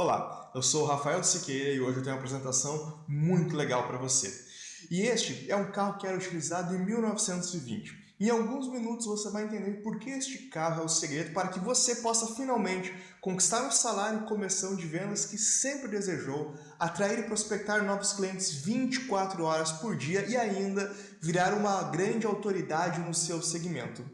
Olá, eu sou o Rafael Siqueira e hoje eu tenho uma apresentação muito legal para você. E este é um carro que era utilizado em 1920. Em alguns minutos você vai entender por que este carro é o segredo para que você possa finalmente conquistar o salário e comissão de vendas que sempre desejou, atrair e prospectar novos clientes 24 horas por dia e ainda virar uma grande autoridade no seu segmento.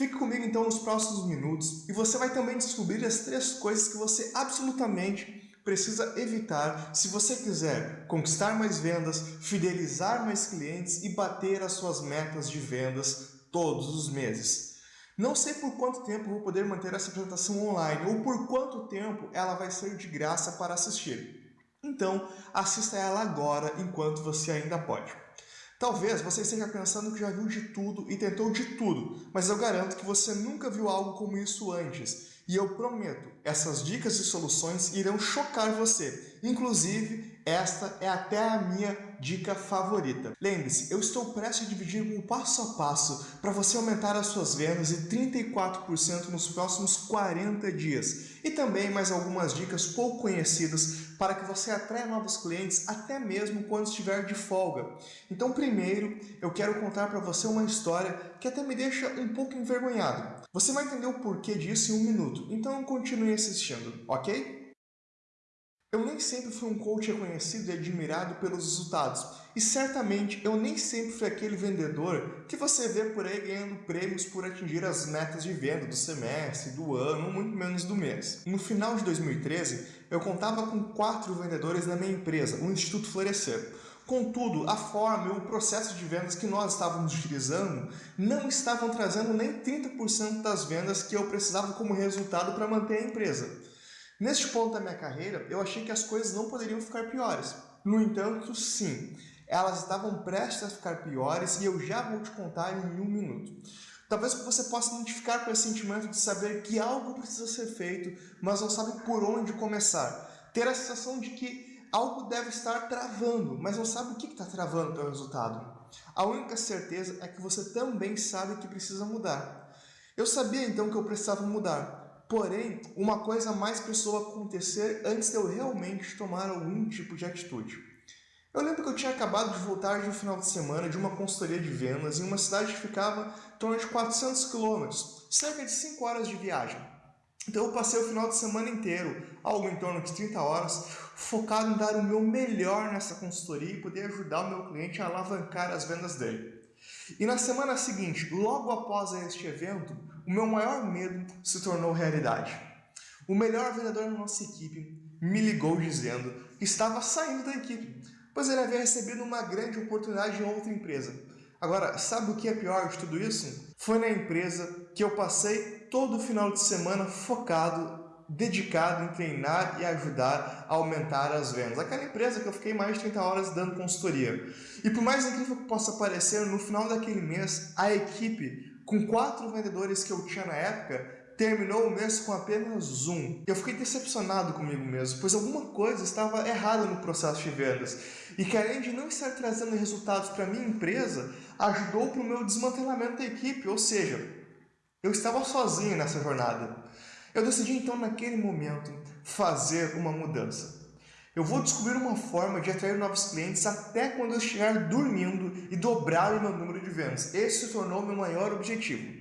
Fique comigo então nos próximos minutos e você vai também descobrir as três coisas que você absolutamente precisa evitar se você quiser conquistar mais vendas, fidelizar mais clientes e bater as suas metas de vendas todos os meses. Não sei por quanto tempo vou poder manter essa apresentação online ou por quanto tempo ela vai ser de graça para assistir. Então, assista ela agora enquanto você ainda pode. Talvez você esteja pensando que já viu de tudo e tentou de tudo, mas eu garanto que você nunca viu algo como isso antes. E eu prometo, essas dicas e soluções irão chocar você. Inclusive, esta é até a minha dica favorita. Lembre-se, eu estou prestes a dividir um passo a passo para você aumentar as suas vendas em 34% nos próximos 40 dias. E também mais algumas dicas pouco conhecidas para que você atraia novos clientes até mesmo quando estiver de folga. Então, primeiro, eu quero contar para você uma história que até me deixa um pouco envergonhado. Você vai entender o porquê disso em um minuto, então continue assistindo, ok? Eu nem sempre fui um coach reconhecido e admirado pelos resultados, e certamente eu nem sempre fui aquele vendedor que você vê por aí ganhando prêmios por atingir as metas de venda do semestre, do ano, muito menos do mês. No final de 2013, eu contava com quatro vendedores na minha empresa, o Instituto Florescer. Contudo, a forma e o processo de vendas que nós estávamos utilizando não estavam trazendo nem 30% das vendas que eu precisava como resultado para manter a empresa. Neste ponto da minha carreira, eu achei que as coisas não poderiam ficar piores. No entanto, sim, elas estavam prestes a ficar piores e eu já vou te contar em um minuto. Talvez você possa identificar com esse sentimento de saber que algo precisa ser feito, mas não sabe por onde começar. Ter a sensação de que algo deve estar travando, mas não sabe o que está travando o resultado. A única certeza é que você também sabe que precisa mudar. Eu sabia então que eu precisava mudar, Porém, uma coisa mais precisou acontecer antes de eu realmente tomar algum tipo de atitude. Eu lembro que eu tinha acabado de voltar de um final de semana de uma consultoria de vendas em uma cidade que ficava em torno de 400 quilômetros, cerca de 5 horas de viagem. Então eu passei o final de semana inteiro, algo em torno de 30 horas, focado em dar o meu melhor nessa consultoria e poder ajudar o meu cliente a alavancar as vendas dele. E na semana seguinte, logo após este evento, o meu maior medo se tornou realidade. O melhor vendedor da nossa equipe me ligou dizendo que estava saindo da equipe, pois ele havia recebido uma grande oportunidade em outra empresa. Agora, sabe o que é pior de tudo isso? Foi na empresa que eu passei todo o final de semana focado dedicado em treinar e ajudar a aumentar as vendas. Aquela empresa que eu fiquei mais de 30 horas dando consultoria. E por mais incrível que possa parecer, no final daquele mês, a equipe, com quatro vendedores que eu tinha na época, terminou o mês com apenas um. Eu fiquei decepcionado comigo mesmo, pois alguma coisa estava errada no processo de vendas. E que além de não estar trazendo resultados para minha empresa, ajudou para o meu desmantelamento da equipe, ou seja, eu estava sozinho nessa jornada. Eu decidi então naquele momento fazer uma mudança. Eu vou descobrir uma forma de atrair novos clientes até quando eu estiver dormindo e dobrar o meu número de vendas. Esse se tornou meu maior objetivo.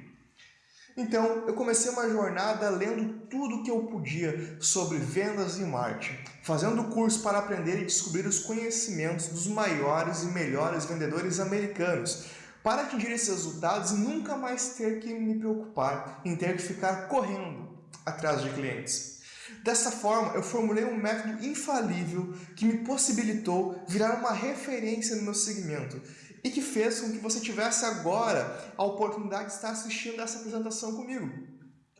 Então, eu comecei uma jornada lendo tudo o que eu podia sobre vendas e marketing, fazendo curso para aprender e descobrir os conhecimentos dos maiores e melhores vendedores americanos, para atingir esses resultados e nunca mais ter que me preocupar em ter que ficar correndo atrás de clientes. Dessa forma, eu formulei um método infalível que me possibilitou virar uma referência no meu segmento e que fez com que você tivesse agora a oportunidade de estar assistindo essa apresentação comigo.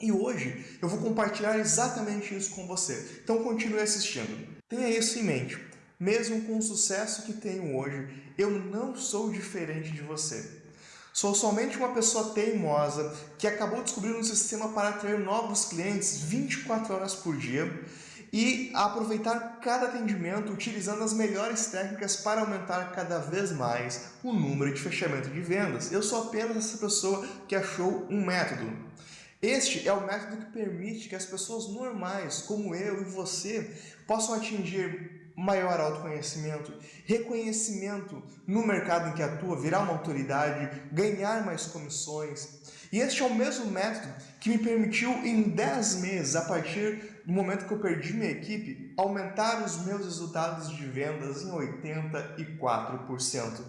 E hoje eu vou compartilhar exatamente isso com você. Então continue assistindo. Tenha isso em mente. Mesmo com o sucesso que tenho hoje, eu não sou diferente de você. Sou somente uma pessoa teimosa que acabou descobrindo um sistema para atrair novos clientes 24 horas por dia e aproveitar cada atendimento utilizando as melhores técnicas para aumentar cada vez mais o número de fechamento de vendas. Eu sou apenas essa pessoa que achou um método. Este é o método que permite que as pessoas normais, como eu e você, possam atingir maior autoconhecimento, reconhecimento no mercado em que atua, virar uma autoridade, ganhar mais comissões. E este é o mesmo método que me permitiu em 10 meses, a partir do momento que eu perdi minha equipe, aumentar os meus resultados de vendas em 84%.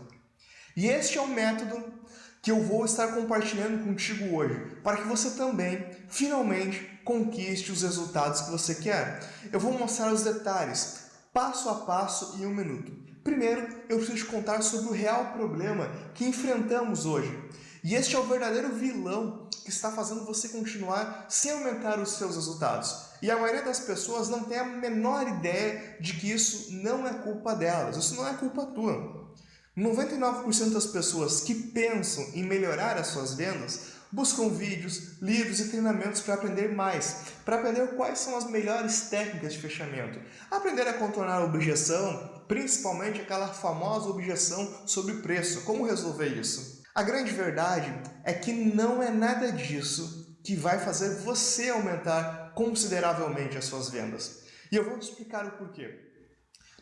E este é o método que eu vou estar compartilhando contigo hoje, para que você também, finalmente, conquiste os resultados que você quer. Eu vou mostrar os detalhes, passo a passo em um minuto. Primeiro, eu preciso contar sobre o real problema que enfrentamos hoje. E este é o verdadeiro vilão que está fazendo você continuar sem aumentar os seus resultados. E a maioria das pessoas não tem a menor ideia de que isso não é culpa delas, isso não é culpa tua. 99% das pessoas que pensam em melhorar as suas vendas buscam vídeos, livros e treinamentos para aprender mais, para aprender quais são as melhores técnicas de fechamento, aprender a contornar a objeção, principalmente aquela famosa objeção sobre preço, como resolver isso. A grande verdade é que não é nada disso que vai fazer você aumentar consideravelmente as suas vendas. E eu vou te explicar o porquê.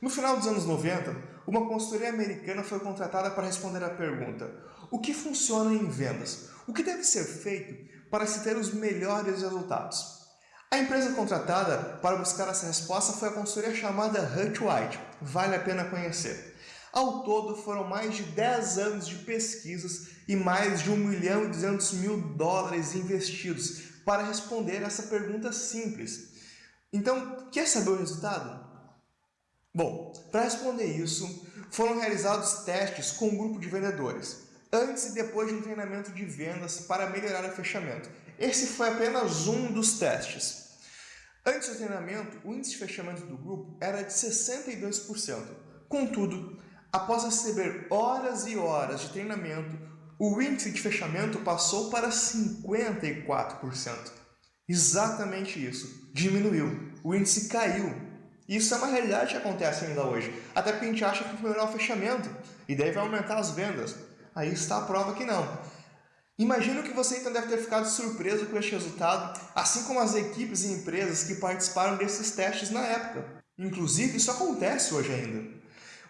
No final dos anos 90, uma consultoria americana foi contratada para responder à pergunta o que funciona em vendas? O que deve ser feito para se ter os melhores resultados? A empresa contratada para buscar essa resposta foi a consultoria chamada Hut White. Vale a pena conhecer. Ao todo, foram mais de 10 anos de pesquisas e mais de 1 milhão e 200 mil dólares investidos para responder essa pergunta simples. Então, quer saber o resultado? Bom, para responder isso, foram realizados testes com um grupo de vendedores, antes e depois de um treinamento de vendas para melhorar o fechamento. Esse foi apenas um dos testes. Antes do treinamento, o índice de fechamento do grupo era de 62%. Contudo, após receber horas e horas de treinamento, o índice de fechamento passou para 54%. Exatamente isso. Diminuiu. O índice caiu isso é uma realidade que acontece ainda hoje. Até porque a gente acha que vai melhorar o fechamento e daí vai aumentar as vendas. Aí está a prova que não. Imagino que você então deve ter ficado surpreso com este resultado, assim como as equipes e empresas que participaram desses testes na época. Inclusive, isso acontece hoje ainda.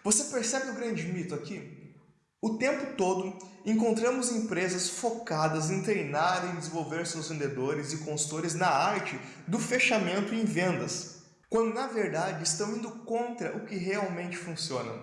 Você percebe o grande mito aqui? O tempo todo, encontramos empresas focadas em treinar e desenvolver seus vendedores e consultores na arte do fechamento em vendas quando na verdade estão indo contra o que realmente funciona.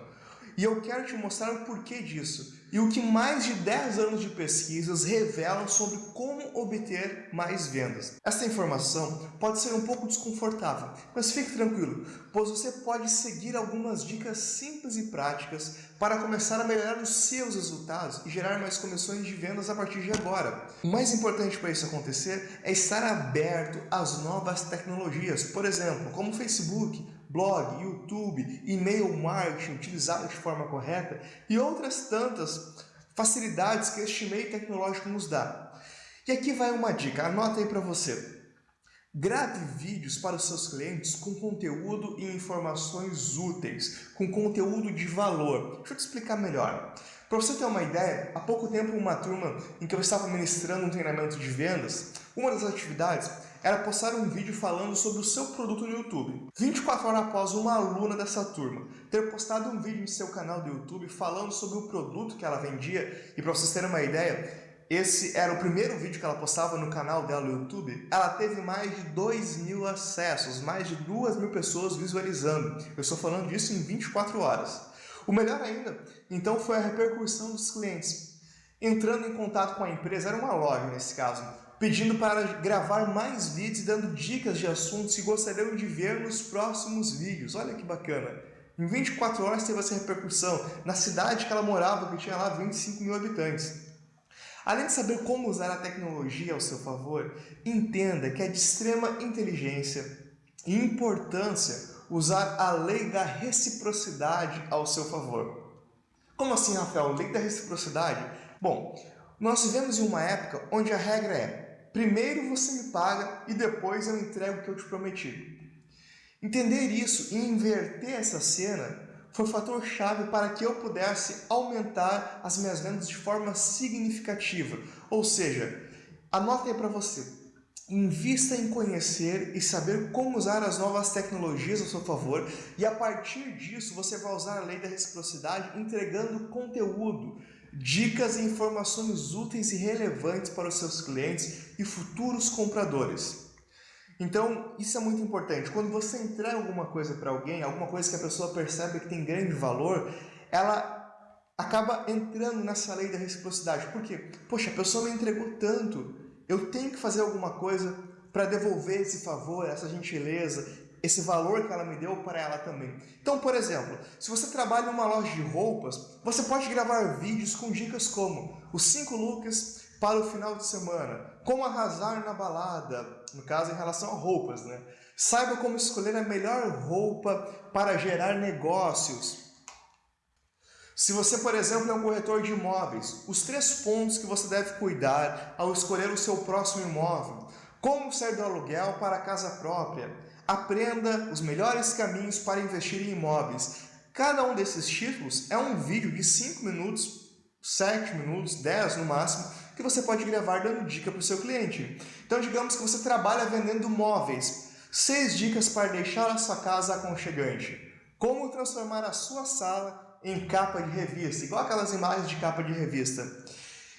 E eu quero te mostrar o porquê disso e o que mais de 10 anos de pesquisas revelam sobre como obter mais vendas. Essa informação pode ser um pouco desconfortável, mas fique tranquilo, pois você pode seguir algumas dicas simples e práticas para começar a melhorar os seus resultados e gerar mais comissões de vendas a partir de agora. O mais importante para isso acontecer é estar aberto às novas tecnologias, por exemplo, como Facebook, blog, YouTube, e-mail marketing utilizado de forma correta e outras tantas facilidades que este meio tecnológico nos dá. E aqui vai uma dica, anota aí para você. Grave vídeos para os seus clientes com conteúdo e informações úteis, com conteúdo de valor. Deixa eu te explicar melhor. Para você ter uma ideia, há pouco tempo uma turma em que eu estava ministrando um treinamento de vendas, uma das atividades era postar um vídeo falando sobre o seu produto no YouTube. 24 horas após uma aluna dessa turma ter postado um vídeo em seu canal do YouTube falando sobre o produto que ela vendia, e para vocês terem uma ideia, esse era o primeiro vídeo que ela postava no canal dela no YouTube, ela teve mais de 2 mil acessos, mais de 2 mil pessoas visualizando. Eu estou falando disso em 24 horas. O melhor ainda, então, foi a repercussão dos clientes. Entrando em contato com a empresa, era uma loja nesse caso, pedindo para gravar mais vídeos e dando dicas de assuntos que gostariam de ver nos próximos vídeos. Olha que bacana! Em 24 horas teve essa repercussão na cidade que ela morava, que tinha lá 25 mil habitantes. Além de saber como usar a tecnologia ao seu favor, entenda que é de extrema inteligência e importância usar a lei da reciprocidade ao seu favor. Como assim, Rafael? Lei da reciprocidade? Bom, nós vivemos em uma época onde a regra é Primeiro você me paga e depois eu entrego o que eu te prometi. Entender isso e inverter essa cena foi o fator chave para que eu pudesse aumentar as minhas vendas de forma significativa. Ou seja, anota aí para você. Invista em conhecer e saber como usar as novas tecnologias a seu favor e a partir disso você vai usar a lei da reciprocidade entregando conteúdo, dicas e informações úteis e relevantes para os seus clientes e futuros compradores. Então, isso é muito importante. Quando você entrega alguma coisa para alguém, alguma coisa que a pessoa percebe que tem grande valor, ela acaba entrando nessa lei da reciprocidade. Por quê? Poxa, a pessoa me entregou tanto, eu tenho que fazer alguma coisa para devolver esse favor, essa gentileza, esse valor que ela me deu para ela também. Então, por exemplo, se você trabalha em uma loja de roupas, você pode gravar vídeos com dicas como os 5 looks para o final de semana, como arrasar na balada, no caso em relação a roupas, né? Saiba como escolher a melhor roupa para gerar negócios. Se você, por exemplo, é um corretor de imóveis, os três pontos que você deve cuidar ao escolher o seu próximo imóvel. Como sair do aluguel para a casa própria. Aprenda os melhores caminhos para investir em imóveis. Cada um desses títulos é um vídeo de 5 minutos, 7 minutos, 10 no máximo, que você pode gravar dando dica para o seu cliente. Então, digamos que você trabalha vendendo móveis. Seis dicas para deixar a sua casa aconchegante. Como transformar a sua sala em capa de revista, igual aquelas imagens de capa de revista.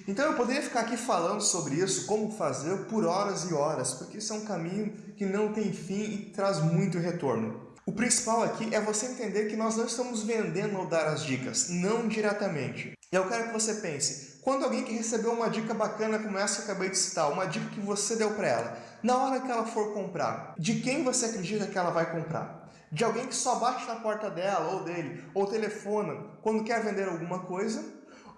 Então eu poderia ficar aqui falando sobre isso, como fazer, por horas e horas, porque isso é um caminho que não tem fim e traz muito retorno. O principal aqui é você entender que nós não estamos vendendo ou dar as dicas, não diretamente. E eu quero que você pense, quando alguém que recebeu uma dica bacana como essa que eu acabei de citar, uma dica que você deu para ela, na hora que ela for comprar, de quem você acredita que ela vai comprar? De alguém que só bate na porta dela ou dele, ou telefona quando quer vender alguma coisa,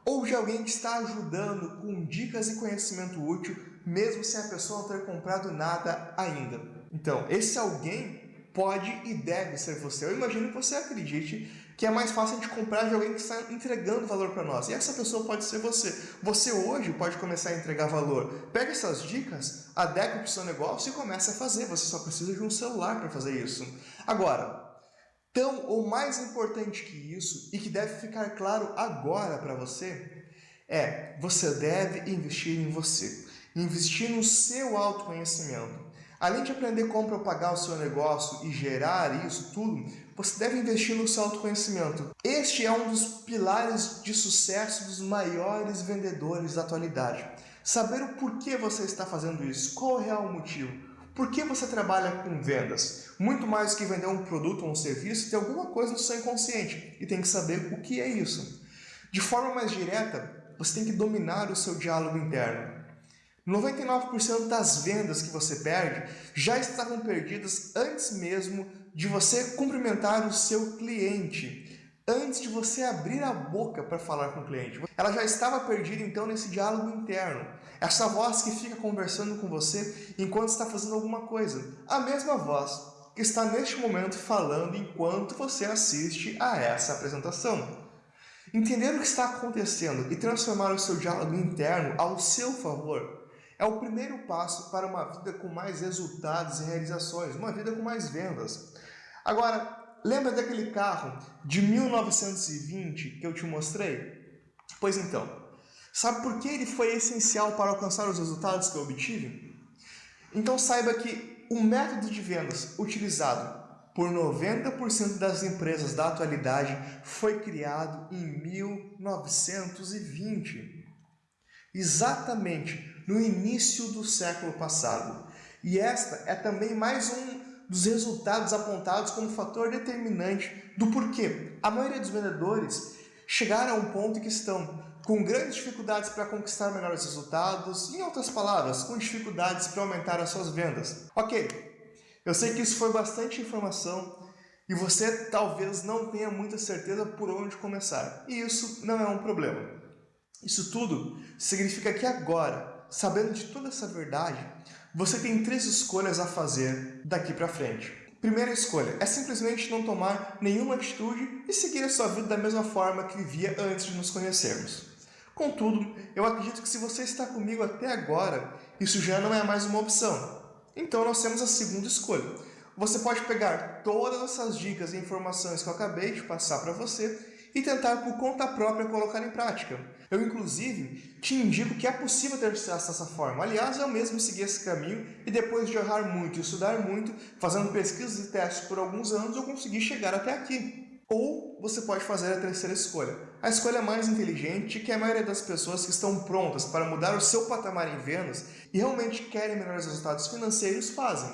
ou de alguém que está ajudando com dicas e conhecimento útil, mesmo sem a pessoa não ter comprado nada ainda. Então, esse alguém pode e deve ser você. Eu imagino que você acredite que é mais fácil de comprar de alguém que está entregando valor para nós. E essa pessoa pode ser você. Você hoje pode começar a entregar valor. Pega essas dicas, adeque para o seu negócio e comece a fazer. Você só precisa de um celular para fazer isso. Agora, tão ou mais importante que isso, e que deve ficar claro agora para você, é você deve investir em você. Investir no seu autoconhecimento. Além de aprender como propagar o seu negócio e gerar isso tudo, você deve investir no seu autoconhecimento. Este é um dos pilares de sucesso dos maiores vendedores da atualidade. Saber o porquê você está fazendo isso, qual é o real motivo. Por que você trabalha com vendas? Muito mais que vender um produto ou um serviço, tem alguma coisa no seu inconsciente e tem que saber o que é isso. De forma mais direta, você tem que dominar o seu diálogo interno. 99% das vendas que você perde já estavam perdidas antes mesmo de você cumprimentar o seu cliente, antes de você abrir a boca para falar com o cliente. Ela já estava perdida então nesse diálogo interno. Essa voz que fica conversando com você enquanto está fazendo alguma coisa. A mesma voz que está neste momento falando enquanto você assiste a essa apresentação. Entender o que está acontecendo e transformar o seu diálogo interno ao seu favor é o primeiro passo para uma vida com mais resultados e realizações, uma vida com mais vendas. Agora, lembra daquele carro de 1920 que eu te mostrei? Pois então, sabe por que ele foi essencial para alcançar os resultados que eu obtive? Então saiba que o método de vendas utilizado por 90% das empresas da atualidade foi criado em 1920. Exatamente no início do século passado. E esta é também mais um dos resultados apontados como fator determinante do porquê a maioria dos vendedores chegaram a um ponto em que estão com grandes dificuldades para conquistar melhores resultados, em outras palavras, com dificuldades para aumentar as suas vendas. Ok, eu sei que isso foi bastante informação e você talvez não tenha muita certeza por onde começar. E isso não é um problema. Isso tudo significa que agora sabendo de toda essa verdade, você tem três escolhas a fazer daqui para frente. Primeira escolha é simplesmente não tomar nenhuma atitude e seguir a sua vida da mesma forma que vivia antes de nos conhecermos. Contudo, eu acredito que se você está comigo até agora, isso já não é mais uma opção. Então nós temos a segunda escolha. Você pode pegar todas essas dicas e informações que eu acabei de passar para você e tentar por conta própria colocar em prática. Eu, inclusive, te indico que é possível ter sucesso dessa forma. Aliás, eu mesmo segui esse caminho e depois de errar muito e estudar muito, fazendo pesquisas e testes por alguns anos, eu consegui chegar até aqui. Ou você pode fazer a terceira escolha. A escolha mais inteligente, que a maioria das pessoas que estão prontas para mudar o seu patamar em vendas e realmente querem melhores resultados financeiros fazem.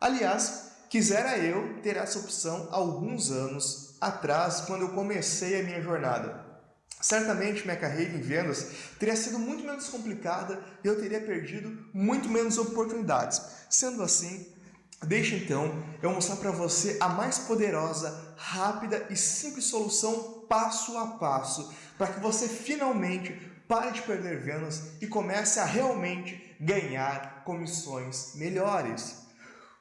Aliás, quisera eu ter essa opção alguns anos atrás, quando eu comecei a minha jornada. Certamente minha carreira em vendas teria sido muito menos complicada e eu teria perdido muito menos oportunidades. Sendo assim, deixe então eu mostrar para você a mais poderosa, rápida e simples solução passo a passo para que você finalmente pare de perder vendas e comece a realmente ganhar comissões melhores.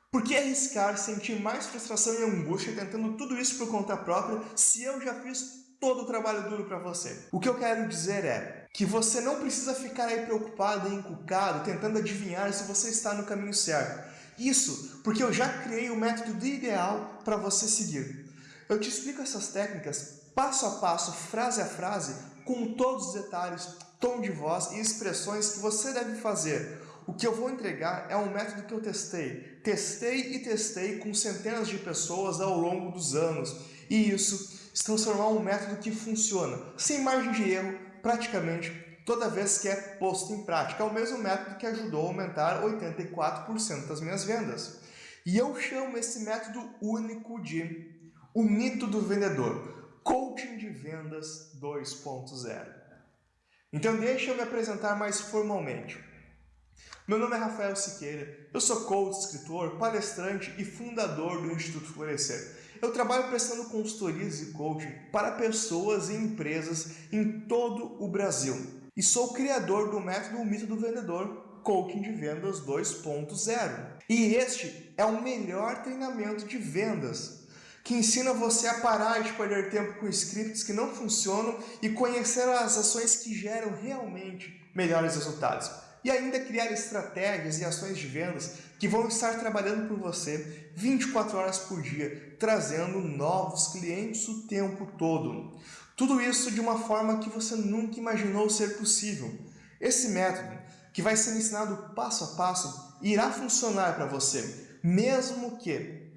Por que arriscar sentir mais frustração e angústia tentando tudo isso por conta própria se eu já fiz todo o trabalho duro para você. O que eu quero dizer é que você não precisa ficar aí preocupado e encucado tentando adivinhar se você está no caminho certo. Isso porque eu já criei o método ideal para você seguir. Eu te explico essas técnicas passo a passo, frase a frase, com todos os detalhes, tom de voz e expressões que você deve fazer. O que eu vou entregar é um método que eu testei. Testei e testei com centenas de pessoas ao longo dos anos. E isso se transformar um método que funciona, sem margem de erro, praticamente toda vez que é posto em prática. É o mesmo método que ajudou a aumentar 84% das minhas vendas. E eu chamo esse método único de o mito do vendedor, coaching de vendas 2.0. Então deixa eu me apresentar mais formalmente. Meu nome é Rafael Siqueira, eu sou coach, escritor, palestrante e fundador do Instituto Florescer. Eu trabalho prestando consultorias e coaching para pessoas e empresas em todo o Brasil. E sou criador do método O Mito do Vendedor, Coaching de Vendas 2.0. E este é o melhor treinamento de vendas que ensina você a parar de perder tempo com scripts que não funcionam e conhecer as ações que geram realmente melhores resultados e ainda criar estratégias e ações de vendas que vão estar trabalhando por você 24 horas por dia, trazendo novos clientes o tempo todo. Tudo isso de uma forma que você nunca imaginou ser possível. Esse método, que vai ser ensinado passo a passo, irá funcionar para você, mesmo que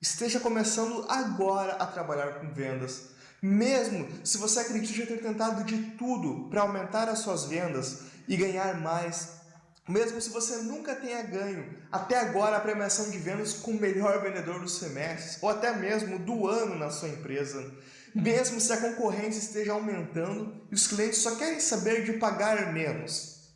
esteja começando agora a trabalhar com vendas, mesmo se você acredita ter tentado de tudo para aumentar as suas vendas, e ganhar mais. Mesmo se você nunca tenha ganho até agora a premiação de vendas com o melhor vendedor do semestre ou até mesmo do ano na sua empresa. Mesmo se a concorrência esteja aumentando e os clientes só querem saber de pagar menos.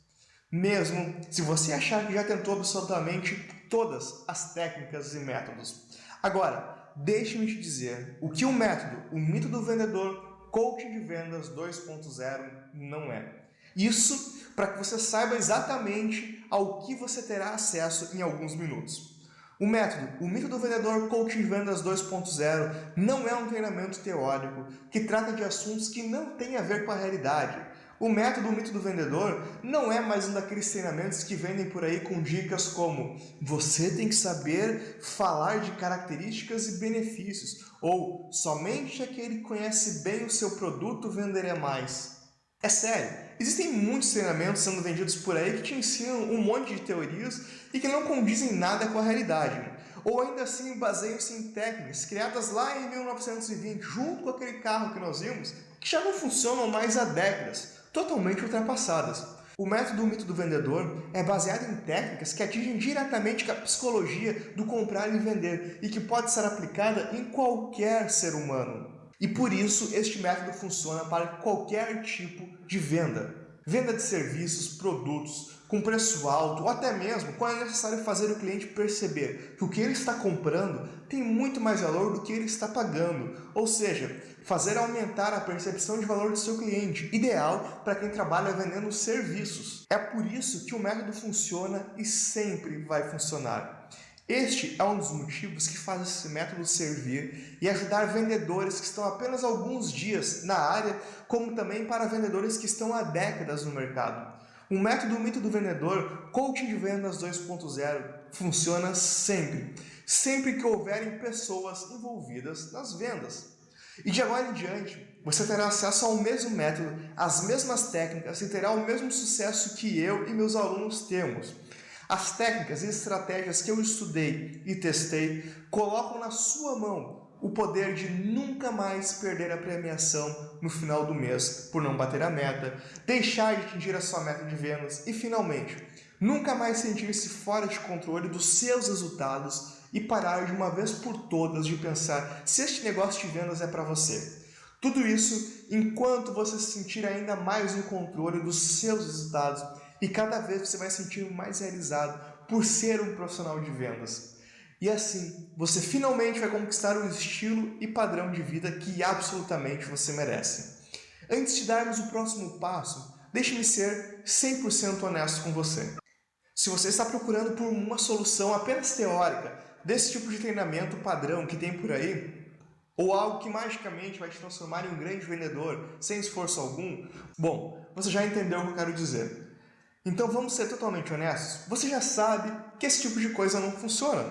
Mesmo se você achar que já tentou absolutamente todas as técnicas e métodos. Agora, deixe-me te dizer o que o método, o mito do vendedor, coaching de vendas 2.0 não é. Isso para que você saiba exatamente ao que você terá acesso em alguns minutos. O método, o mito do vendedor Coaching Vendas 2.0 não é um treinamento teórico que trata de assuntos que não têm a ver com a realidade. O método, o mito do vendedor não é mais um daqueles treinamentos que vendem por aí com dicas como você tem que saber falar de características e benefícios ou somente aquele que conhece bem o seu produto venderá mais. É sério, existem muitos treinamentos sendo vendidos por aí que te ensinam um monte de teorias e que não condizem nada com a realidade. Ou ainda assim baseiam-se em técnicas criadas lá em 1920, junto com aquele carro que nós vimos, que já não funcionam mais há décadas, totalmente ultrapassadas. O método mito do vendedor é baseado em técnicas que atingem diretamente a psicologia do comprar e vender e que pode ser aplicada em qualquer ser humano. E por isso este método funciona para qualquer tipo de venda. Venda de serviços, produtos, com preço alto ou até mesmo quando é necessário fazer o cliente perceber que o que ele está comprando tem muito mais valor do que ele está pagando. Ou seja, fazer aumentar a percepção de valor do seu cliente, ideal para quem trabalha vendendo serviços. É por isso que o método funciona e sempre vai funcionar. Este é um dos motivos que faz esse método servir e ajudar vendedores que estão apenas alguns dias na área, como também para vendedores que estão há décadas no mercado. O método mito do vendedor, coaching de vendas 2.0, funciona sempre, sempre que houverem pessoas envolvidas nas vendas. E de agora em diante, você terá acesso ao mesmo método, às mesmas técnicas e terá o mesmo sucesso que eu e meus alunos temos. As técnicas e estratégias que eu estudei e testei colocam na sua mão o poder de nunca mais perder a premiação no final do mês por não bater a meta, deixar de atingir a sua meta de vendas e, finalmente, nunca mais sentir-se fora de controle dos seus resultados e parar de uma vez por todas de pensar se este negócio de vendas é para você. Tudo isso enquanto você se sentir ainda mais no controle dos seus resultados e cada vez você vai sentir mais realizado por ser um profissional de vendas. E assim, você finalmente vai conquistar o estilo e padrão de vida que absolutamente você merece. Antes de darmos o próximo passo, deixe-me ser 100% honesto com você. Se você está procurando por uma solução apenas teórica desse tipo de treinamento padrão que tem por aí, ou algo que magicamente vai te transformar em um grande vendedor sem esforço algum, bom, você já entendeu o que eu quero dizer. Então vamos ser totalmente honestos, você já sabe que esse tipo de coisa não funciona.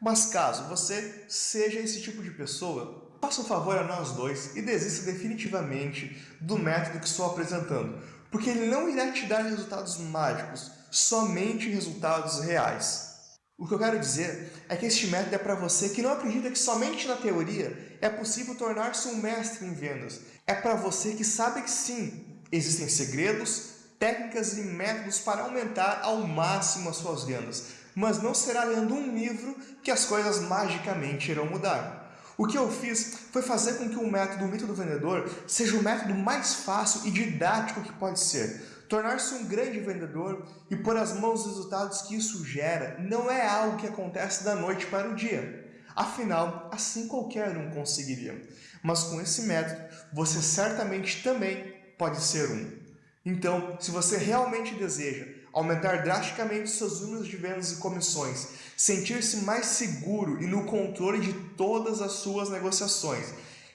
Mas caso você seja esse tipo de pessoa, faça um favor a nós dois e desista definitivamente do método que estou apresentando, porque ele não irá te dar resultados mágicos, somente resultados reais. O que eu quero dizer é que este método é para você que não acredita que somente na teoria é possível tornar-se um mestre em vendas. É para você que sabe que sim, existem segredos, técnicas e métodos para aumentar ao máximo as suas vendas mas não será lendo um livro que as coisas magicamente irão mudar. O que eu fiz foi fazer com que o método o mito do vendedor seja o método mais fácil e didático que pode ser. Tornar-se um grande vendedor e pôr as mãos nos resultados que isso gera não é algo que acontece da noite para o dia. Afinal, assim qualquer um conseguiria. Mas com esse método, você certamente também pode ser um. Então, se você realmente deseja aumentar drasticamente seus números de vendas e comissões, sentir-se mais seguro e no controle de todas as suas negociações,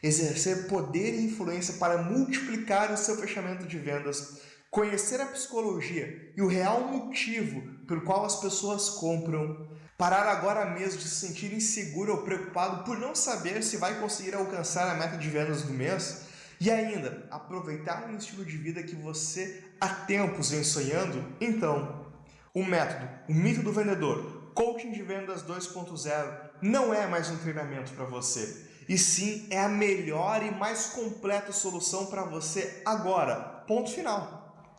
exercer poder e influência para multiplicar o seu fechamento de vendas, conhecer a psicologia e o real motivo pelo qual as pessoas compram, parar agora mesmo de se sentir inseguro ou preocupado por não saber se vai conseguir alcançar a meta de vendas do mês, e ainda, aproveitar um estilo de vida que você há tempos vem sonhando? Então, o método, o mito do vendedor, coaching de vendas 2.0 não é mais um treinamento para você. E sim, é a melhor e mais completa solução para você agora. Ponto final.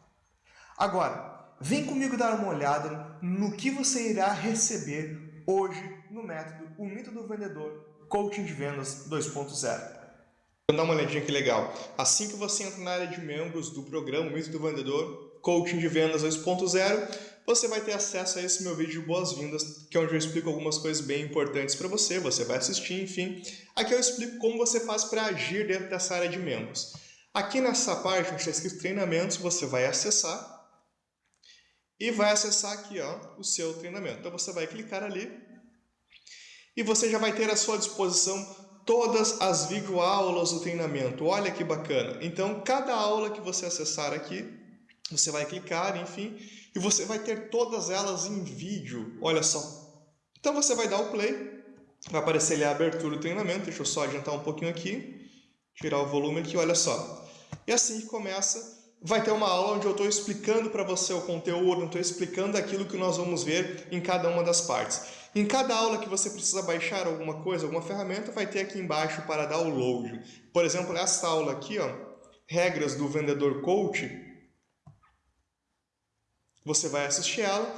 Agora, vem comigo dar uma olhada no que você irá receber hoje no método O Mito do Vendedor Coaching de Vendas 2.0. Dá uma olhadinha que legal. Assim que você entra na área de membros do programa Mito do Vendedor, Coaching de Vendas 2.0, você vai ter acesso a esse meu vídeo de boas-vindas, que é onde eu explico algumas coisas bem importantes para você, você vai assistir, enfim. Aqui eu explico como você faz para agir dentro dessa área de membros. Aqui nessa parte, onde está escrito treinamentos, você vai acessar e vai acessar aqui ó, o seu treinamento. Então você vai clicar ali e você já vai ter à sua disposição todas as videoaulas do treinamento. Olha que bacana. Então, cada aula que você acessar aqui, você vai clicar, enfim, e você vai ter todas elas em vídeo. Olha só. Então, você vai dar o play, vai aparecer ali a abertura do treinamento. Deixa eu só adiantar um pouquinho aqui, tirar o volume aqui, olha só. E assim que começa, vai ter uma aula onde eu estou explicando para você o conteúdo, estou explicando aquilo que nós vamos ver em cada uma das partes. Em cada aula que você precisa baixar alguma coisa, alguma ferramenta, vai ter aqui embaixo para download. Por exemplo, essa aula aqui, ó, regras do vendedor coach, você vai assistir ela,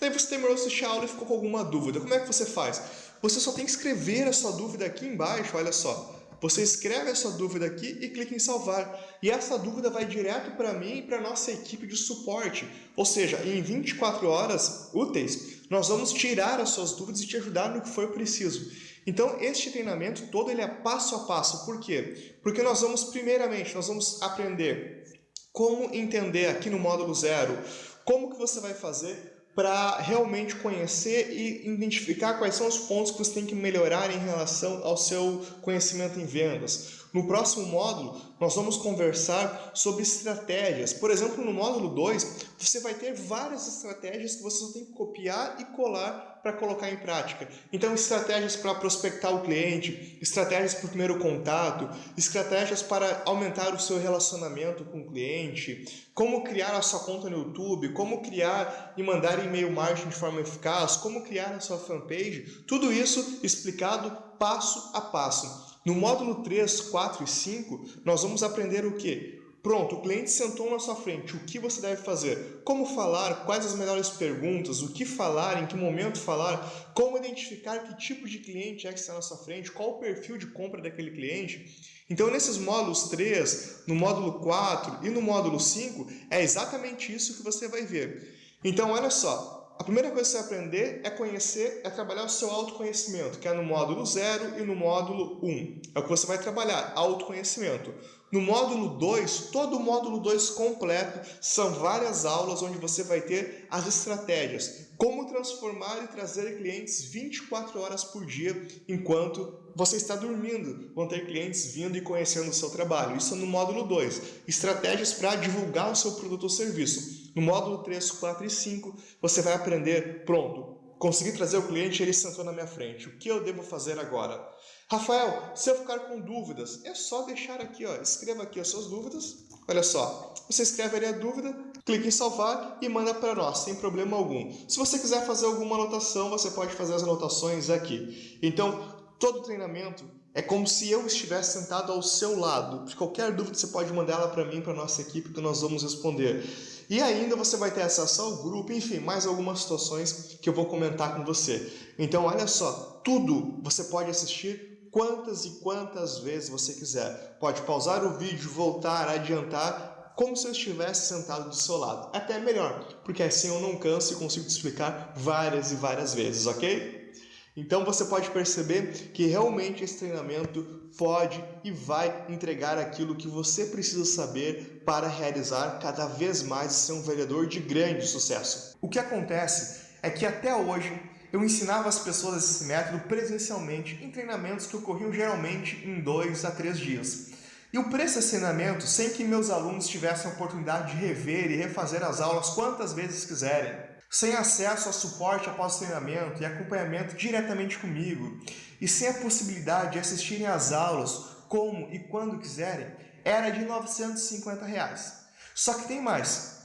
daí você terminou de assistir a aula e ficou com alguma dúvida. Como é que você faz? Você só tem que escrever a sua dúvida aqui embaixo, olha só. Você escreve essa dúvida aqui e clica em salvar. E essa dúvida vai direto para mim e para a nossa equipe de suporte. Ou seja, em 24 horas úteis, nós vamos tirar as suas dúvidas e te ajudar no que for preciso. Então, este treinamento todo ele é passo a passo. Por quê? Porque nós vamos, primeiramente, nós vamos aprender como entender aqui no módulo zero, como que você vai fazer para realmente conhecer e identificar quais são os pontos que você tem que melhorar em relação ao seu conhecimento em vendas. No próximo módulo, nós vamos conversar sobre estratégias. Por exemplo, no módulo 2, você vai ter várias estratégias que você tem que copiar e colar para colocar em prática. Então, estratégias para prospectar o cliente, estratégias para o primeiro contato, estratégias para aumentar o seu relacionamento com o cliente, como criar a sua conta no YouTube, como criar e mandar e-mail marketing de forma eficaz, como criar a sua fanpage, tudo isso explicado passo a passo. No módulo 3, 4 e 5, nós vamos aprender o que? Pronto, o cliente sentou na sua frente, o que você deve fazer? Como falar, quais as melhores perguntas, o que falar, em que momento falar, como identificar que tipo de cliente é que está na sua frente, qual o perfil de compra daquele cliente. Então, nesses módulos 3, no módulo 4 e no módulo 5, é exatamente isso que você vai ver. Então, olha só, a primeira coisa que você vai aprender é conhecer, é trabalhar o seu autoconhecimento, que é no módulo 0 e no módulo 1. Um. É o que você vai trabalhar, autoconhecimento. No módulo 2, todo o módulo 2 completo são várias aulas onde você vai ter as estratégias, como transformar e trazer clientes 24 horas por dia enquanto você está dormindo. Vão ter clientes vindo e conhecendo o seu trabalho. Isso no módulo 2. Estratégias para divulgar o seu produto ou serviço. No módulo 3, 4 e 5, você vai aprender, pronto, consegui trazer o cliente ele sentou na minha frente. O que eu devo fazer agora? Rafael, se eu ficar com dúvidas, é só deixar aqui, ó, escreva aqui as suas dúvidas. Olha só, você escreve ali a dúvida, clica em salvar e manda para nós, sem problema algum. Se você quiser fazer alguma anotação, você pode fazer as anotações aqui. Então, todo treinamento é como se eu estivesse sentado ao seu lado. Qualquer dúvida você pode mandar ela para mim, para nossa equipe, que nós vamos responder. E ainda você vai ter acesso ao grupo, enfim, mais algumas situações que eu vou comentar com você. Então, olha só, tudo você pode assistir quantas e quantas vezes você quiser. Pode pausar o vídeo, voltar, adiantar, como se eu estivesse sentado do seu lado. Até melhor, porque assim eu não canso e consigo te explicar várias e várias vezes, ok? Então você pode perceber que realmente esse treinamento pode e vai entregar aquilo que você precisa saber para realizar cada vez mais e ser um vendedor de grande sucesso. O que acontece é que até hoje eu ensinava as pessoas esse método presencialmente em treinamentos que ocorriam geralmente em dois a três dias. E o preço desse treinamento, sem que meus alunos tivessem a oportunidade de rever e refazer as aulas quantas vezes quiserem, sem acesso a suporte após treinamento e acompanhamento diretamente comigo, e sem a possibilidade de assistirem às aulas como e quando quiserem, era de 950 reais. Só que tem mais.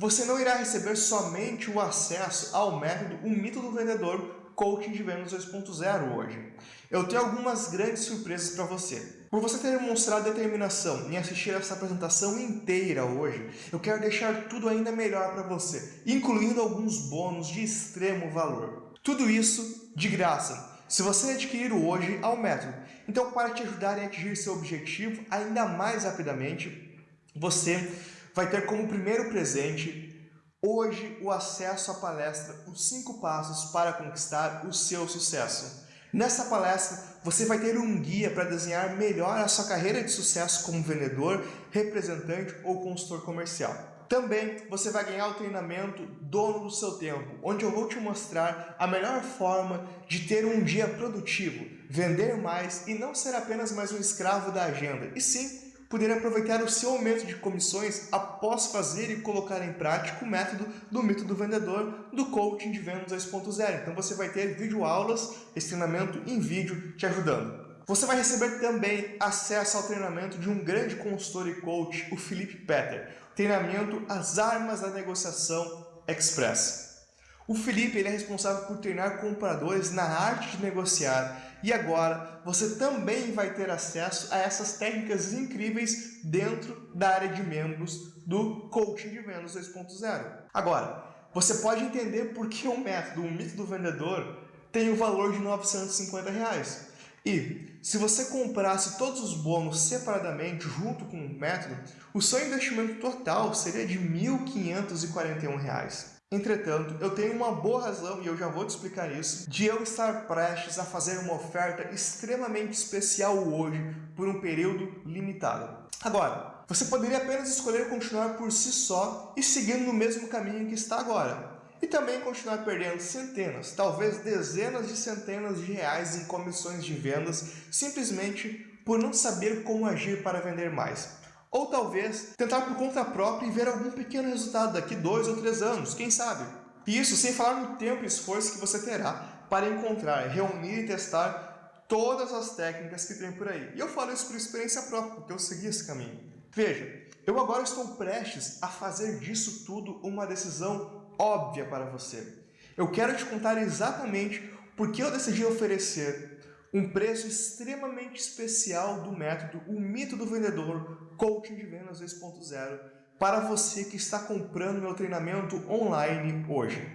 Você não irá receber somente o acesso ao método O Mito do Vendedor Coaching de Vendas 2.0 hoje. Eu tenho algumas grandes surpresas para você. Por você ter demonstrado determinação em assistir essa apresentação inteira hoje, eu quero deixar tudo ainda melhor para você, incluindo alguns bônus de extremo valor. Tudo isso de graça, se você adquirir hoje ao método. Então, para te ajudar a atingir seu objetivo ainda mais rapidamente, você vai ter como primeiro presente hoje o acesso à palestra Os 5 Passos para Conquistar o Seu Sucesso. Nessa palestra, você vai ter um guia para desenhar melhor a sua carreira de sucesso como vendedor, representante ou consultor comercial. Também você vai ganhar o treinamento Dono do Seu Tempo, onde eu vou te mostrar a melhor forma de ter um dia produtivo, vender mais e não ser apenas mais um escravo da agenda, e sim poder aproveitar o seu aumento de comissões após fazer e colocar em prática o método do mito do vendedor do coaching de vendas 2.0. Então você vai ter videoaulas, esse treinamento em vídeo te ajudando. Você vai receber também acesso ao treinamento de um grande consultor e coach, o Felipe Petter, treinamento As Armas da Negociação Express. O Felipe ele é responsável por treinar compradores na arte de negociar e agora você também vai ter acesso a essas técnicas incríveis dentro da área de membros do Coaching de Vendas 2.0. Agora, você pode entender por que o método, o mito do vendedor, tem o valor de 950 reais. E se você comprasse todos os bônus separadamente junto com o método, o seu investimento total seria de R$ 1.541. Entretanto, eu tenho uma boa razão, e eu já vou te explicar isso, de eu estar prestes a fazer uma oferta extremamente especial hoje, por um período limitado. Agora, você poderia apenas escolher continuar por si só e seguindo no mesmo caminho que está agora. E também continuar perdendo centenas, talvez dezenas de centenas de reais em comissões de vendas, simplesmente por não saber como agir para vender mais. Ou talvez tentar por conta própria e ver algum pequeno resultado daqui dois ou três anos, quem sabe? Isso sem falar no tempo e esforço que você terá para encontrar, reunir e testar todas as técnicas que tem por aí. E eu falo isso por experiência própria, porque eu segui esse caminho. Veja, eu agora estou prestes a fazer disso tudo uma decisão óbvia para você. Eu quero te contar exatamente por que eu decidi oferecer um preço extremamente especial do método O Mito do Vendedor Coaching de Vendas 2.0 para você que está comprando meu treinamento online hoje.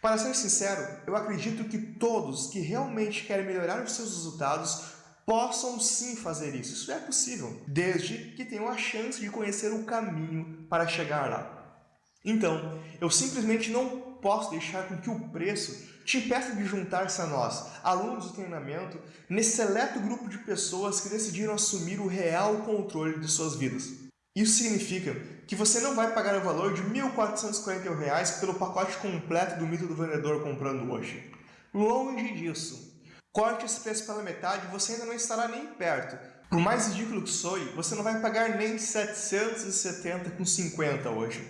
Para ser sincero, eu acredito que todos que realmente querem melhorar os seus resultados possam sim fazer isso. Isso é possível, desde que tenham a chance de conhecer o caminho para chegar lá. Então, eu simplesmente não posso deixar com que o preço te impeça de juntar-se a nós, alunos do treinamento, nesse seleto grupo de pessoas que decidiram assumir o real controle de suas vidas. Isso significa que você não vai pagar o valor de R$ 1.441 pelo pacote completo do mito do vendedor comprando hoje. Longe disso. Corte esse preço pela metade e você ainda não estará nem perto. Por mais ridículo que soe, você não vai pagar nem R$ 770,50 hoje.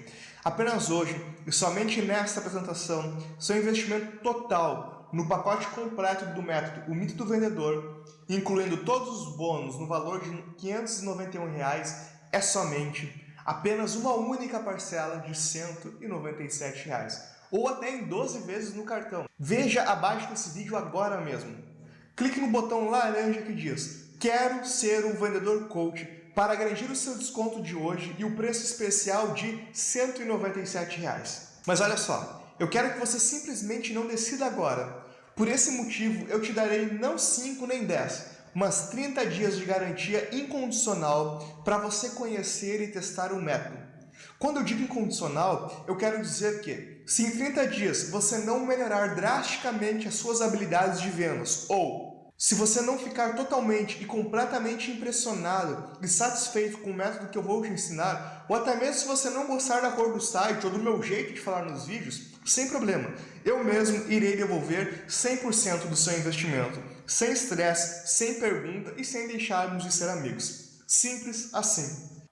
Apenas hoje, e somente nesta apresentação, seu investimento total no pacote completo do método O Mito do Vendedor, incluindo todos os bônus no valor de 591 reais, é somente apenas uma única parcela de 197 reais, ou até em 12 vezes no cartão. Veja abaixo desse vídeo agora mesmo. Clique no botão laranja que diz Quero ser um vendedor coach para garantir o seu desconto de hoje e o preço especial de 197 reais. Mas olha só, eu quero que você simplesmente não decida agora. Por esse motivo, eu te darei não 5 nem 10, mas 30 dias de garantia incondicional para você conhecer e testar o método. Quando eu digo incondicional, eu quero dizer que, se em 30 dias você não melhorar drasticamente as suas habilidades de vendas ou se você não ficar totalmente e completamente impressionado e satisfeito com o método que eu vou te ensinar, ou até mesmo se você não gostar da cor do site ou do meu jeito de falar nos vídeos, sem problema, eu mesmo irei devolver 100% do seu investimento, sem estresse, sem pergunta e sem deixarmos de ser amigos. Simples assim.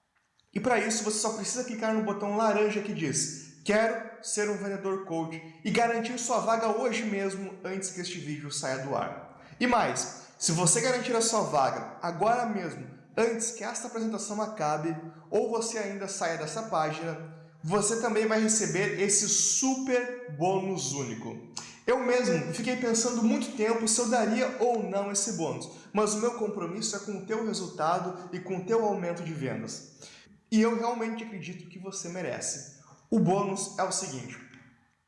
E para isso você só precisa clicar no botão laranja que diz Quero ser um vendedor coach e garantir sua vaga hoje mesmo antes que este vídeo saia do ar. E mais, se você garantir a sua vaga agora mesmo, antes que esta apresentação acabe, ou você ainda saia dessa página, você também vai receber esse super bônus único. Eu mesmo fiquei pensando muito tempo se eu daria ou não esse bônus, mas o meu compromisso é com o teu resultado e com o teu aumento de vendas. E eu realmente acredito que você merece. O bônus é o seguinte,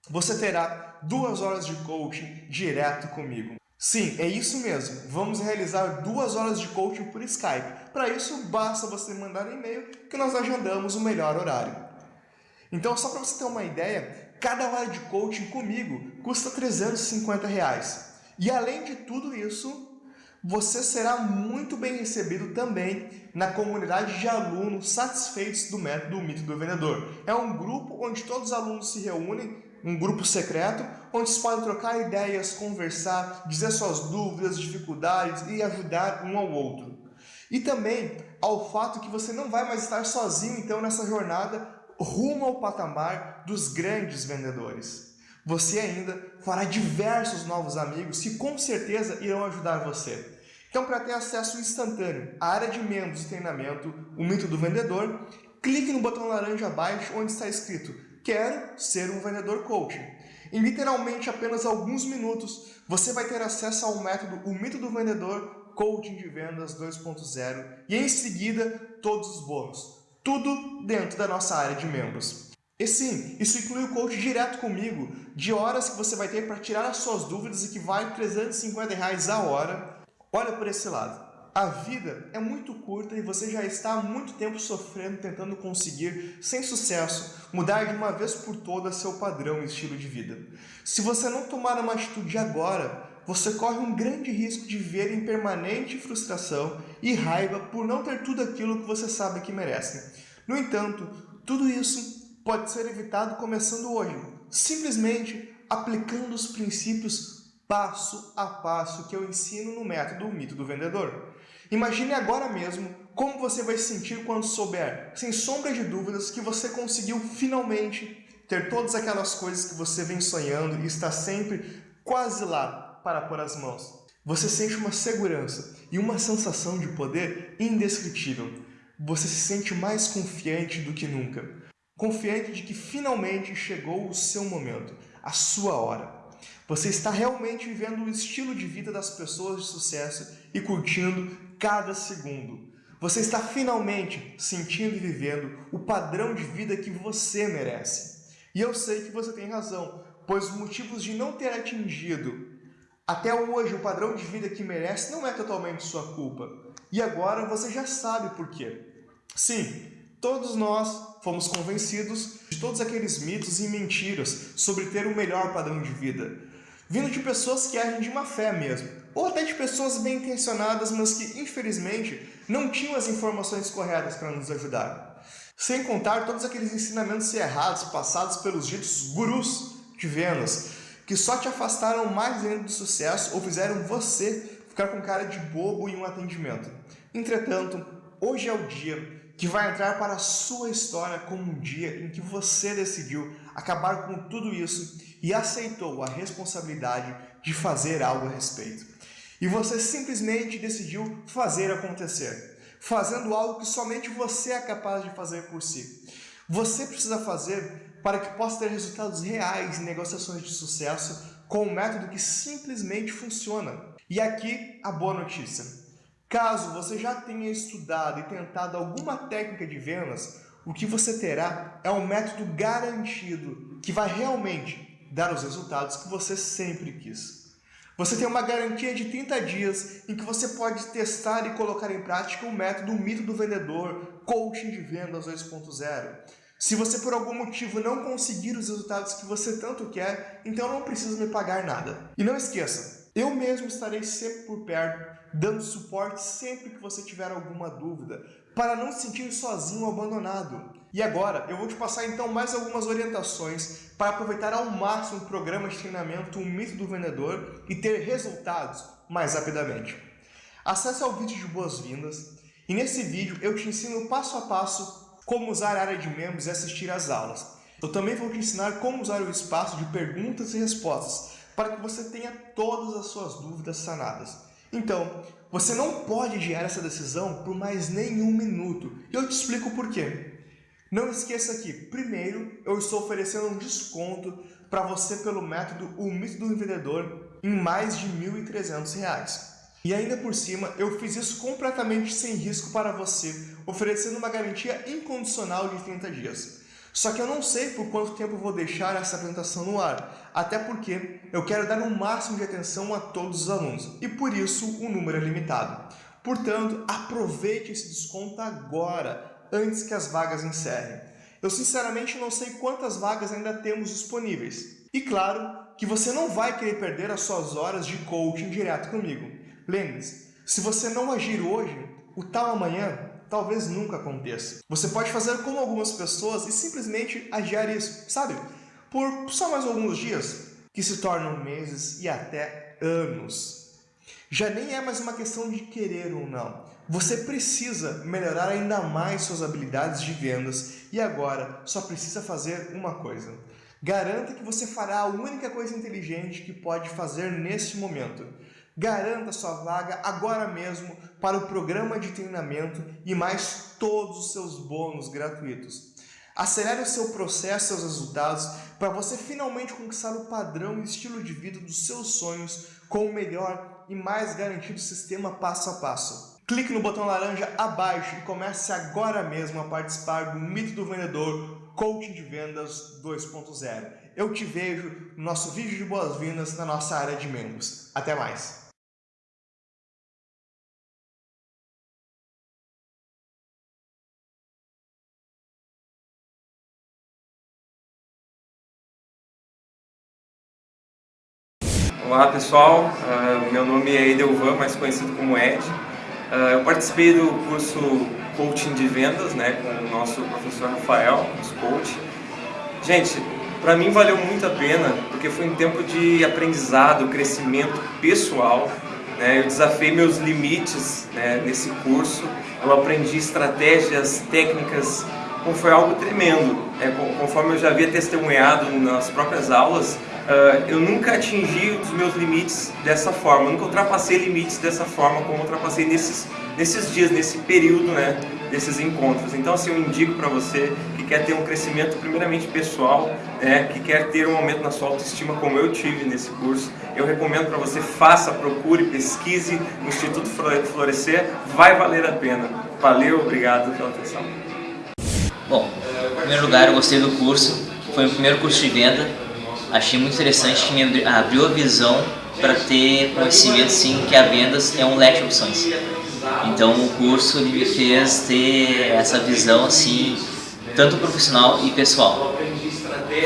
você terá duas horas de coaching direto comigo. Sim, é isso mesmo. Vamos realizar duas horas de coaching por Skype. Para isso, basta você mandar um e-mail que nós agendamos o melhor horário. Então, só para você ter uma ideia, cada hora de coaching comigo custa 350 reais. E além de tudo isso, você será muito bem recebido também na comunidade de alunos satisfeitos do método do mito do vendedor. É um grupo onde todos os alunos se reúnem um grupo secreto, onde vocês podem trocar ideias, conversar, dizer suas dúvidas, dificuldades e ajudar um ao outro. E também ao fato que você não vai mais estar sozinho então nessa jornada rumo ao patamar dos grandes vendedores. Você ainda fará diversos novos amigos que com certeza irão ajudar você. Então, para ter acesso instantâneo à área de membros e treinamento, o mito do vendedor, clique no botão laranja abaixo onde está escrito Quero ser um vendedor coaching. Em literalmente apenas alguns minutos, você vai ter acesso ao método O Mito do Vendedor Coaching de Vendas 2.0 e em seguida todos os bônus. Tudo dentro da nossa área de membros. E sim, isso inclui o coach direto comigo, de horas que você vai ter para tirar as suas dúvidas e que vale 350 reais a hora. Olha por esse lado. A vida é muito curta e você já está há muito tempo sofrendo tentando conseguir, sem sucesso, mudar de uma vez por todas seu padrão e estilo de vida. Se você não tomar uma atitude agora, você corre um grande risco de viver em permanente frustração e raiva por não ter tudo aquilo que você sabe que merece. No entanto, tudo isso pode ser evitado começando hoje, simplesmente aplicando os princípios passo a passo que eu ensino no método Mito do Vendedor. Imagine agora mesmo como você vai se sentir quando souber, sem sombra de dúvidas, que você conseguiu finalmente ter todas aquelas coisas que você vem sonhando e está sempre quase lá para pôr as mãos. Você sente uma segurança e uma sensação de poder indescritível. Você se sente mais confiante do que nunca. Confiante de que finalmente chegou o seu momento, a sua hora. Você está realmente vivendo o estilo de vida das pessoas de sucesso e curtindo cada segundo. Você está finalmente sentindo e vivendo o padrão de vida que você merece. E eu sei que você tem razão, pois os motivos de não ter atingido até hoje o padrão de vida que merece não é totalmente sua culpa. E agora você já sabe por quê. Sim, todos nós fomos convencidos de todos aqueles mitos e mentiras sobre ter o melhor padrão de vida, vindo de pessoas que agem de má fé mesmo, ou até de pessoas bem intencionadas, mas que infelizmente não tinham as informações corretas para nos ajudar. Sem contar todos aqueles ensinamentos errados passados pelos ditos gurus de vendas, que só te afastaram mais ainda do sucesso ou fizeram você ficar com cara de bobo em um atendimento. Entretanto, hoje é o dia que vai entrar para a sua história como um dia em que você decidiu acabar com tudo isso e aceitou a responsabilidade de fazer algo a respeito. E você simplesmente decidiu fazer acontecer, fazendo algo que somente você é capaz de fazer por si. Você precisa fazer para que possa ter resultados reais em negociações de sucesso com um método que simplesmente funciona. E aqui a boa notícia. Caso você já tenha estudado e tentado alguma técnica de vendas, o que você terá é um método garantido que vai realmente dar os resultados que você sempre quis. Você tem uma garantia de 30 dias em que você pode testar e colocar em prática o método o mito do vendedor, coaching de vendas 2.0. Se você por algum motivo não conseguir os resultados que você tanto quer, então não precisa me pagar nada. E não esqueça, eu mesmo estarei sempre por perto, dando suporte sempre que você tiver alguma dúvida, para não se sentir sozinho ou abandonado. E agora, eu vou te passar então mais algumas orientações para aproveitar ao máximo o programa de treinamento O Mito do Vendedor e ter resultados mais rapidamente. Acesse ao vídeo de boas-vindas e nesse vídeo eu te ensino passo a passo como usar a área de membros e assistir às aulas. Eu também vou te ensinar como usar o espaço de perguntas e respostas para que você tenha todas as suas dúvidas sanadas. Então, você não pode adiar essa decisão por mais nenhum minuto. E eu te explico por quê. Não esqueça que, primeiro, eu estou oferecendo um desconto para você pelo método O Mito do Vendedor em mais de R$ 1.300. E ainda por cima, eu fiz isso completamente sem risco para você, oferecendo uma garantia incondicional de 30 dias. Só que eu não sei por quanto tempo vou deixar essa apresentação no ar, até porque eu quero dar o um máximo de atenção a todos os alunos, e por isso o número é limitado. Portanto, aproveite esse desconto agora, antes que as vagas encerrem. Eu sinceramente não sei quantas vagas ainda temos disponíveis. E claro que você não vai querer perder as suas horas de coaching direto comigo. Lembre-se, se você não agir hoje, o tal amanhã talvez nunca aconteça. Você pode fazer como algumas pessoas e simplesmente adiar isso, sabe? Por só mais alguns dias, que se tornam meses e até anos. Já nem é mais uma questão de querer ou não. Você precisa melhorar ainda mais suas habilidades de vendas e agora só precisa fazer uma coisa. Garanta que você fará a única coisa inteligente que pode fazer neste momento. Garanta sua vaga agora mesmo para o programa de treinamento e mais todos os seus bônus gratuitos. Acelere o seu processo e seus resultados para você finalmente conquistar o padrão e estilo de vida dos seus sonhos com o melhor e mais garantido sistema passo a passo. Clique no botão laranja abaixo e comece agora mesmo a participar do Mito do Vendedor Coaching de Vendas 2.0. Eu te vejo no nosso vídeo de boas-vindas na nossa área de membros. Até mais! Olá pessoal, uh, meu nome é Edelvan, mais conhecido como Ed. Uh, eu participei do curso Coaching de Vendas, né, com o nosso professor Rafael, nosso coach. Gente, para mim valeu muito a pena, porque foi um tempo de aprendizado, crescimento pessoal. Né, eu desafiei meus limites né, nesse curso, eu aprendi estratégias, técnicas, foi algo tremendo. É, conforme eu já havia testemunhado nas próprias aulas, Uh, eu nunca atingi os meus limites dessa forma, nunca ultrapassei limites dessa forma como ultrapassei nesses, nesses dias, nesse período né, desses encontros. Então assim, eu indico para você que quer ter um crescimento primeiramente pessoal, né, que quer ter um aumento na sua autoestima como eu tive nesse curso, eu recomendo para você, faça, procure, pesquise no Instituto Florescer, vai valer a pena. Valeu, obrigado pela atenção. Bom, em primeiro lugar eu gostei do curso, foi o primeiro curso de venda achei muito interessante que me abriu a visão para ter conhecimento sim que a vendas é um leque de opções. Então o curso me fez ter essa visão assim, tanto profissional e pessoal.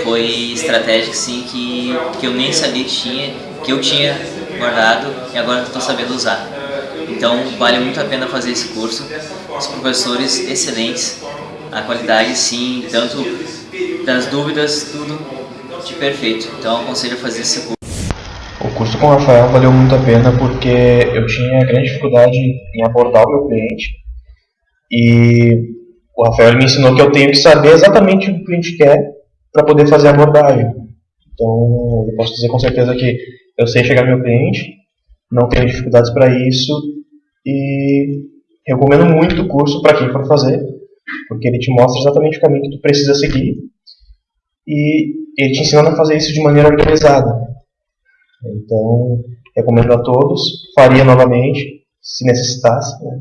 Foi estratégia sim que, que eu nem sabia que tinha, que eu tinha guardado e agora estou sabendo usar. Então vale muito a pena fazer esse curso. Os professores excelentes, a qualidade sim, tanto das dúvidas, tudo perfeito. Então aconselho a fazer esse curso. O curso com o Rafael valeu muito a pena porque eu tinha grande dificuldade em abordar o meu cliente e o Rafael me ensinou que eu tenho que saber exatamente o que o cliente quer para poder fazer a abordagem. Então, eu posso dizer com certeza que eu sei chegar meu cliente, não tenho dificuldades para isso e recomendo muito o curso para quem for fazer, porque ele te mostra exatamente o caminho que tu precisa seguir e ele te ensinando a fazer isso de maneira organizada. Então, recomendo a todos, faria novamente, se necessitasse. Né?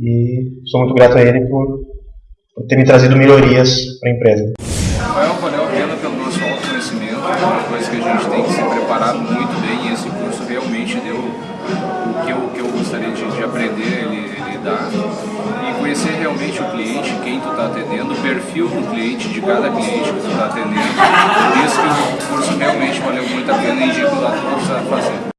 E sou muito grato a ele por, por ter me trazido melhorias para a empresa. cada cliente que está atendendo. Por isso que o curso realmente valeu muito a pena e indico a todos a fazer.